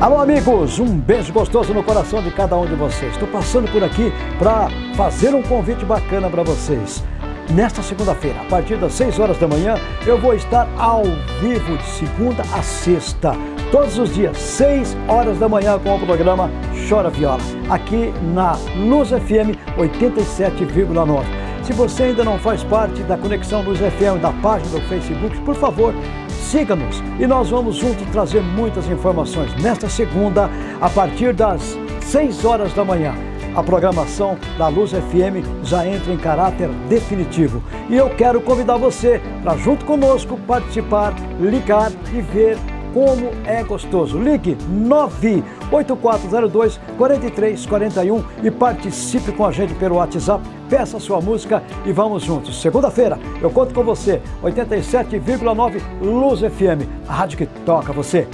Alô, amigos, um beijo gostoso no coração de cada um de vocês. Estou passando por aqui para fazer um convite bacana para vocês. Nesta segunda-feira, a partir das 6 horas da manhã, eu vou estar ao vivo de segunda a sexta, todos os dias, 6 horas da manhã, com o programa Chora Viola, aqui na Luz FM 87,9. Se você ainda não faz parte da Conexão Luz FM, da página do Facebook, por favor, siga-nos e nós vamos juntos trazer muitas informações nesta segunda, a partir das 6 horas da manhã a programação da Luz FM já entra em caráter definitivo. E eu quero convidar você para, junto conosco, participar, ligar e ver como é gostoso. Ligue 98402 4341 e participe com a gente pelo WhatsApp. Peça sua música e vamos juntos. Segunda-feira eu conto com você, 87,9 Luz FM, a rádio que toca você.